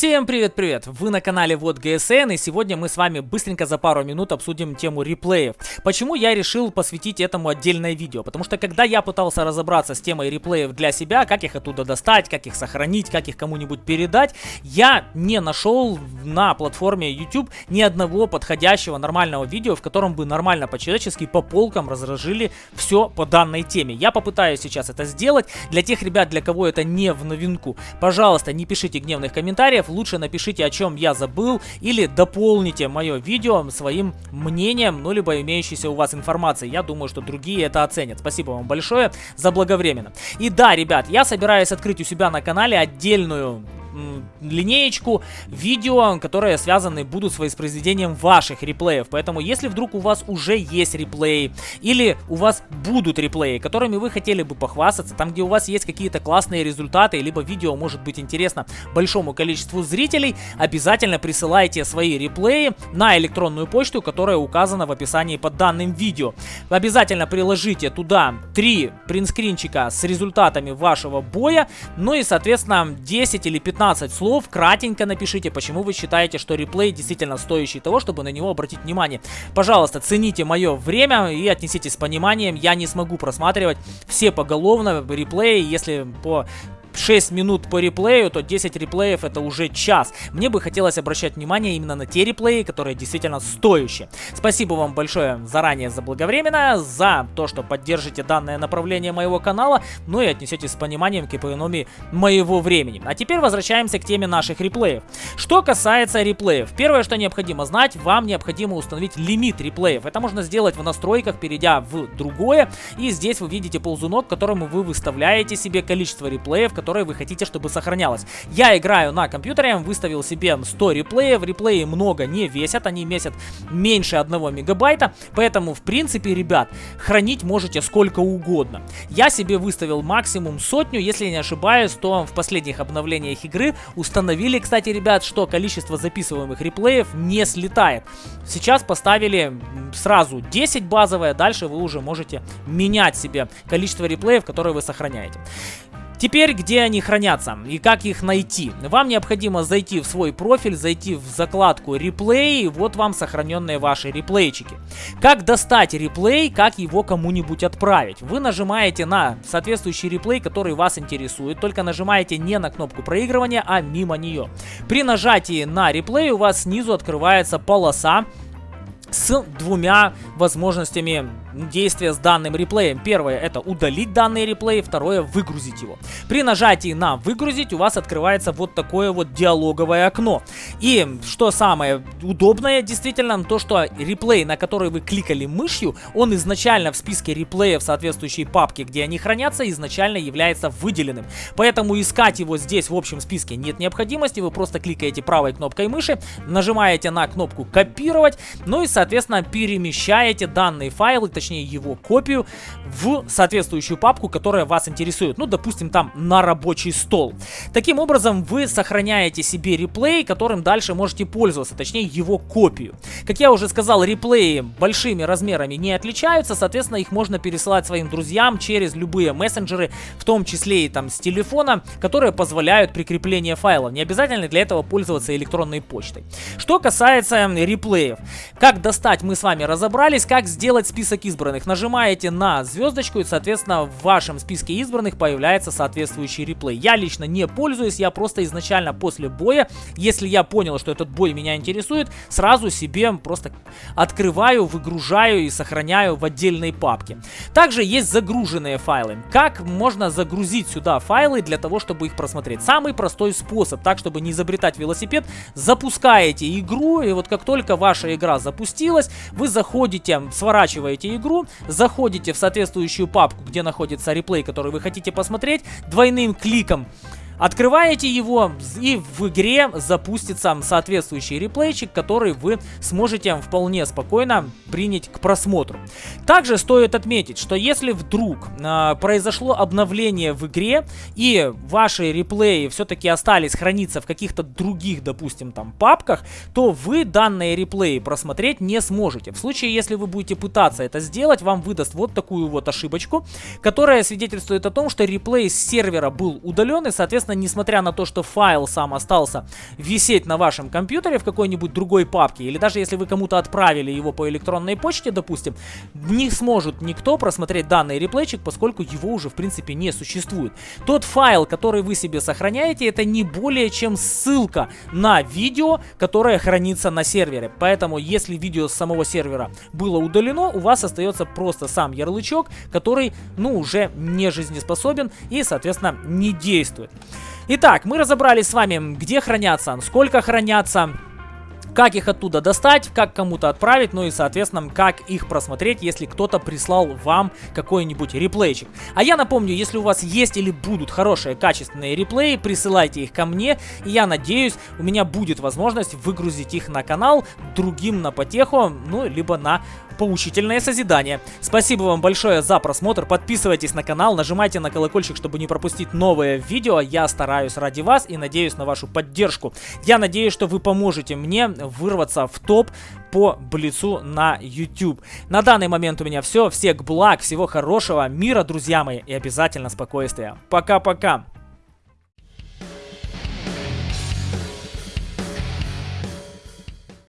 Всем привет-привет! Вы на канале Вот ГСН и сегодня мы с вами быстренько за пару минут обсудим тему реплеев. Почему я решил посвятить этому отдельное видео? Потому что когда я пытался разобраться с темой реплеев для себя, как их оттуда достать, как их сохранить, как их кому-нибудь передать, я не нашел на платформе YouTube ни одного подходящего нормального видео, в котором бы нормально по-человечески по полкам разложили все по данной теме. Я попытаюсь сейчас это сделать. Для тех ребят, для кого это не в новинку, пожалуйста, не пишите гневных комментариев лучше напишите, о чем я забыл, или дополните мое видео своим мнением, ну, либо имеющейся у вас информацией. Я думаю, что другие это оценят. Спасибо вам большое за благовременно. И да, ребят, я собираюсь открыть у себя на канале отдельную линеечку видео, которые связаны будут с воспроизведением ваших реплеев. Поэтому, если вдруг у вас уже есть реплеи, или у вас будут реплеи, которыми вы хотели бы похвастаться, там, где у вас есть какие-то классные результаты, либо видео может быть интересно большому количеству зрителей, обязательно присылайте свои реплеи на электронную почту, которая указана в описании под данным видео. Обязательно приложите туда три принтскринчика с результатами вашего боя, ну и, соответственно, 10 или 15 15 слов, кратенько напишите, почему вы считаете, что реплей действительно стоящий того, чтобы на него обратить внимание. Пожалуйста, цените мое время и отнеситесь с пониманием. Я не смогу просматривать все поголовно реплеи, если по 6 минут по реплею, то 10 реплеев это уже час. Мне бы хотелось обращать внимание именно на те реплеи, которые действительно стоящие. Спасибо вам большое заранее за благовременно, за то, что поддержите данное направление моего канала, ну и отнесетесь с пониманием к экономии моего времени. А теперь возвращаемся к теме наших реплеев. Что касается реплеев, первое, что необходимо знать, вам необходимо установить лимит реплеев. Это можно сделать в настройках, перейдя в другое, и здесь вы видите ползунок, которому вы выставляете себе количество реплеев, которое вы хотите, чтобы сохранялось. Я играю на компьютере, выставил себе 100 реплеев, реплеи много не весят, они весят меньше 1 мегабайта, поэтому, в принципе, ребят, хранить можете сколько угодно. Я себе выставил максимум сотню, если не ошибаюсь, то в последних обновлениях игры установили, кстати, ребят, что количество записываемых реплеев не слетает. Сейчас поставили сразу 10 базовое, дальше вы уже можете менять себе количество реплеев, которые вы сохраняете. Теперь, где они хранятся и как их найти? Вам необходимо зайти в свой профиль, зайти в закладку реплей, вот вам сохраненные ваши реплейчики. Как достать реплей, как его кому-нибудь отправить? Вы нажимаете на соответствующий реплей, который вас интересует, только нажимаете не на кнопку проигрывания, а мимо нее. При нажатии на реплей у вас снизу открывается полоса с двумя возможностями действия с данным реплеем. Первое это удалить данный реплей, второе выгрузить его. При нажатии на выгрузить у вас открывается вот такое вот диалоговое окно. И что самое удобное действительно, то что реплей, на который вы кликали мышью, он изначально в списке реплеев соответствующей папки, где они хранятся, изначально является выделенным. Поэтому искать его здесь в общем списке нет необходимости, вы просто кликаете правой кнопкой мыши, нажимаете на кнопку копировать, ну и соответственно перемещаете данный файл точнее его копию, в соответствующую папку, которая вас интересует. Ну, допустим, там на рабочий стол. Таким образом, вы сохраняете себе реплей, которым дальше можете пользоваться, точнее его копию. Как я уже сказал, реплеи большими размерами не отличаются, соответственно, их можно пересылать своим друзьям через любые мессенджеры, в том числе и там с телефона, которые позволяют прикрепление файлов. Не обязательно для этого пользоваться электронной почтой. Что касается реплеев. Как достать, мы с вами разобрались, как сделать список избранных. Нажимаете на звездочку и, соответственно, в вашем списке избранных появляется соответствующий реплей. Я лично не пользуюсь, я просто изначально после боя, если я понял, что этот бой меня интересует, сразу себе просто открываю, выгружаю и сохраняю в отдельной папке. Также есть загруженные файлы. Как можно загрузить сюда файлы для того, чтобы их просмотреть? Самый простой способ, так чтобы не изобретать велосипед, запускаете игру, и вот как только ваша игра запустилась, вы заходите, сворачиваете игру, заходите в соответствующую папку, где находится реплей, который вы хотите посмотреть, двойным кликом Открываете его и в игре запустится соответствующий реплейчик, который вы сможете вполне спокойно принять к просмотру. Также стоит отметить, что если вдруг э, произошло обновление в игре и ваши реплеи все-таки остались храниться в каких-то других, допустим, там папках, то вы данные реплеи просмотреть не сможете. В случае, если вы будете пытаться это сделать, вам выдаст вот такую вот ошибочку, которая свидетельствует о том, что реплей с сервера был удален и, соответственно, соответственно, несмотря на то, что файл сам остался висеть на вашем компьютере в какой-нибудь другой папке, или даже если вы кому-то отправили его по электронной почте, допустим, не сможет никто просмотреть данный реплейчик, поскольку его уже, в принципе, не существует. Тот файл, который вы себе сохраняете, это не более чем ссылка на видео, которое хранится на сервере. Поэтому, если видео с самого сервера было удалено, у вас остается просто сам ярлычок, который, ну, уже не жизнеспособен и, соответственно, не действует. Итак, мы разобрались с вами, где хранятся, сколько хранятся, как их оттуда достать, как кому-то отправить, ну и, соответственно, как их просмотреть, если кто-то прислал вам какой-нибудь реплейчик. А я напомню, если у вас есть или будут хорошие, качественные реплеи, присылайте их ко мне, и я надеюсь, у меня будет возможность выгрузить их на канал другим на потеху, ну, либо на поучительное созидание. Спасибо вам большое за просмотр, подписывайтесь на канал, нажимайте на колокольчик, чтобы не пропустить новые видео, я стараюсь ради вас и надеюсь на вашу поддержку. Я надеюсь, что вы поможете мне вырваться в топ по Блицу на YouTube. На данный момент у меня все, всех благ, всего хорошего, мира, друзья мои, и обязательно спокойствия. Пока-пока!